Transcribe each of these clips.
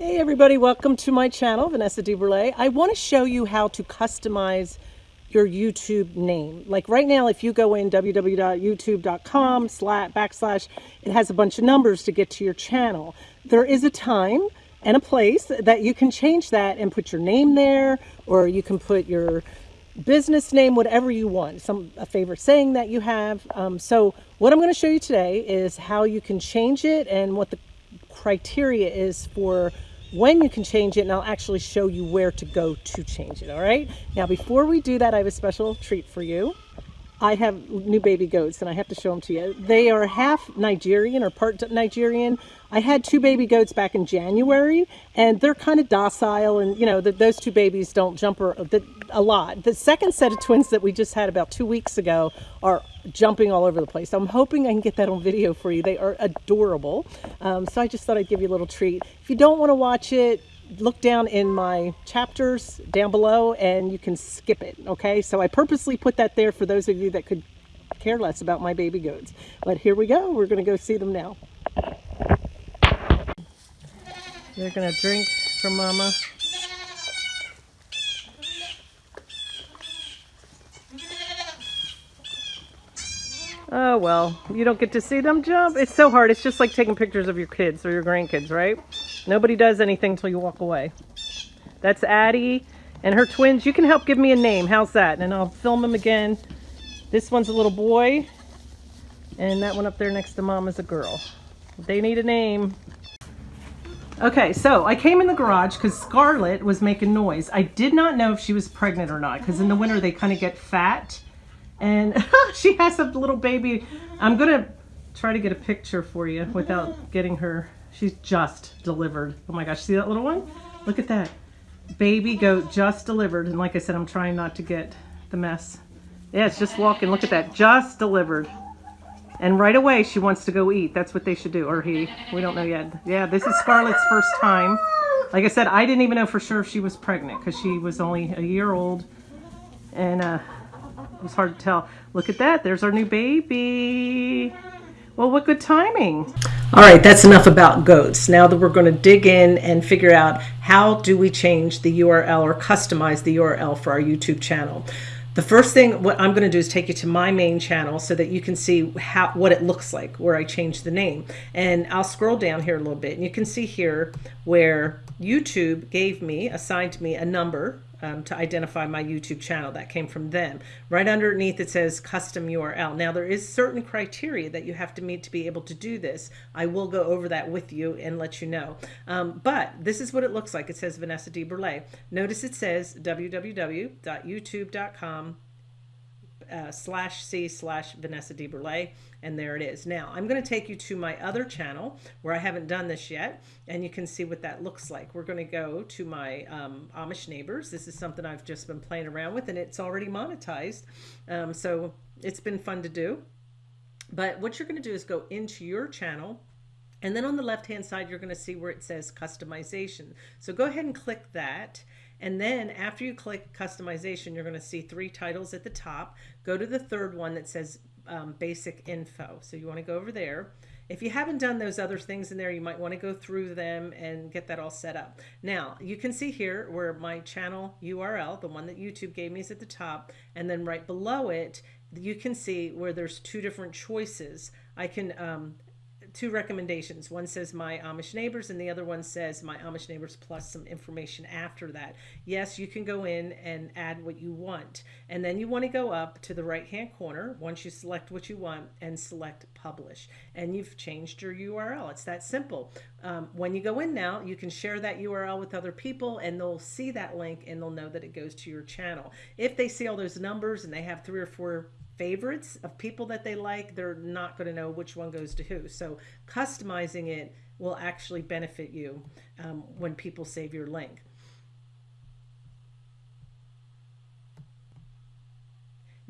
Hey everybody, welcome to my channel, Vanessa DeBurle. I want to show you how to customize your YouTube name. Like right now, if you go in www.youtube.com slash backslash, it has a bunch of numbers to get to your channel. There is a time and a place that you can change that and put your name there, or you can put your business name, whatever you want, some a favorite saying that you have. Um, so what I'm going to show you today is how you can change it and what the criteria is for when you can change it and I'll actually show you where to go to change it all right? Now before we do that I have a special treat for you. I have new baby goats and I have to show them to you. They are half Nigerian or part Nigerian. I had two baby goats back in January and they're kind of docile and you know those two babies don't jump a lot. The second set of twins that we just had about two weeks ago are jumping all over the place. I'm hoping I can get that on video for you. They are adorable. Um, so I just thought I'd give you a little treat. If you don't want to watch it, look down in my chapters down below and you can skip it. Okay, so I purposely put that there for those of you that could care less about my baby goats. But here we go. We're going to go see them now. They're going to drink from mama. Oh, well, you don't get to see them jump. It's so hard. It's just like taking pictures of your kids or your grandkids, right? Nobody does anything until you walk away. That's Addie and her twins. You can help give me a name. How's that? And I'll film them again. This one's a little boy. And that one up there next to mom is a girl. They need a name. Okay, so I came in the garage because Scarlett was making noise. I did not know if she was pregnant or not because in the winter they kind of get fat and she has a little baby. I'm gonna try to get a picture for you without getting her. She's just delivered. Oh my gosh, see that little one? Look at that. Baby goat just delivered. And like I said, I'm trying not to get the mess. Yeah, it's just walking. Look at that. Just delivered. And right away, she wants to go eat. That's what they should do. Or he. We don't know yet. Yeah, this is Scarlett's first time. Like I said, I didn't even know for sure if she was pregnant because she was only a year old. And uh, it was hard to tell. Look at that. There's our new baby. Well, what good timing. All right, that's enough about goats. Now that we're going to dig in and figure out how do we change the URL or customize the URL for our YouTube channel. The first thing what I'm going to do is take you to my main channel so that you can see how what it looks like where I changed the name. And I'll scroll down here a little bit and you can see here where YouTube gave me, assigned me a number um, to identify my YouTube channel. That came from them. Right underneath it says custom URL. Now there is certain criteria that you have to meet to be able to do this. I will go over that with you and let you know. Um, but this is what it looks like. It says Vanessa DeBurle. Notice it says www.youtube.com uh, slash C slash Vanessa DeBurle, and there it is. Now, I'm going to take you to my other channel where I haven't done this yet, and you can see what that looks like. We're going to go to my um, Amish neighbors. This is something I've just been playing around with, and it's already monetized, um, so it's been fun to do. But what you're going to do is go into your channel, and then on the left hand side, you're going to see where it says customization. So go ahead and click that. And then after you click customization, you're going to see three titles at the top. Go to the third one that says um, basic info. So you want to go over there. If you haven't done those other things in there, you might want to go through them and get that all set up. Now, you can see here where my channel URL, the one that YouTube gave me is at the top, and then right below it, you can see where there's two different choices. I can um, two recommendations. One says my Amish neighbors and the other one says my Amish neighbors plus some information after that. Yes, you can go in and add what you want. And then you want to go up to the right hand corner once you select what you want and select publish. And you've changed your URL. It's that simple. Um, when you go in now, you can share that URL with other people and they'll see that link and they'll know that it goes to your channel. If they see all those numbers and they have three or four favorites of people that they like, they're not going to know which one goes to who. So customizing it will actually benefit you um, when people save your link.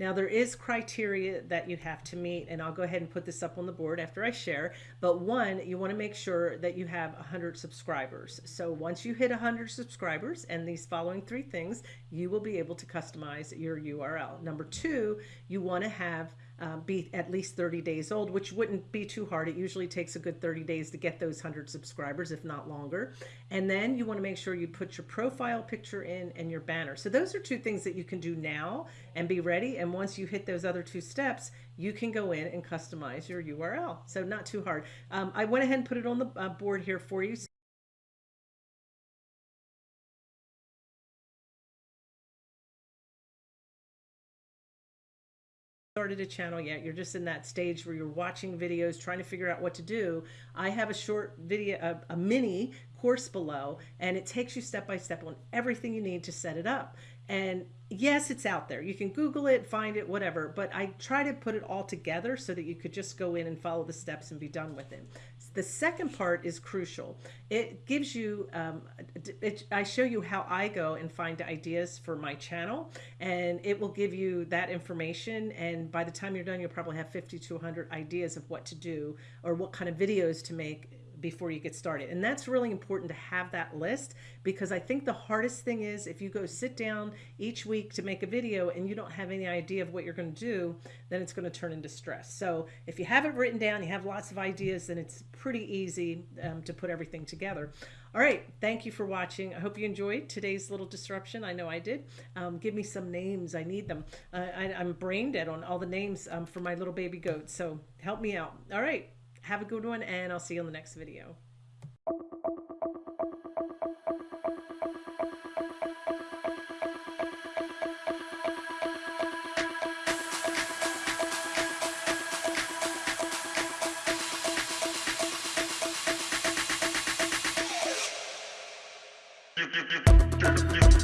Now there is criteria that you have to meet and I'll go ahead and put this up on the board after I share. But one, you want to make sure that you have 100 subscribers. So once you hit 100 subscribers and these following three things, you will be able to customize your URL. Number two, you want to have um, be at least 30 days old, which wouldn't be too hard. It usually takes a good 30 days to get those 100 subscribers, if not longer. And then you want to make sure you put your profile picture in and your banner. So those are two things that you can do now and be ready. And once you hit those other two steps, you can go in and customize your URL. So not too hard. Um, I went ahead and put it on the uh, board here for you. Started a channel yet. You're just in that stage where you're watching videos trying to figure out what to do. I have a short video a, a, mini course below and it takes you step by step on everything you need to set it up. And yes it's out there. You can google it find it whatever but i try to put it all together so that you could just go in and follow the steps and be done with it. The second part is crucial. It gives you, um, it, I show you how I go and find ideas for my channel, and it will give you that information. And by the time you're done, you'll probably have 50 to 100 ideas of what to do or what kind of videos to make before you get started. And that's really important to have that list because I think the hardest thing is if you go sit down each week to make a video and you don't have any idea of what you're going to do, then it's going to turn into stress. So if you have it written down, you have lots of ideas, then it's pretty easy um, to put everything together. All right, thank you for watching. I hope you enjoyed today's little disruption. I know I did. Um, give me some names. I need them. Uh, I, am brain dead on all the names um, for my little baby goats, so help me out. All right. Have a good one, and I'll see you on the next video.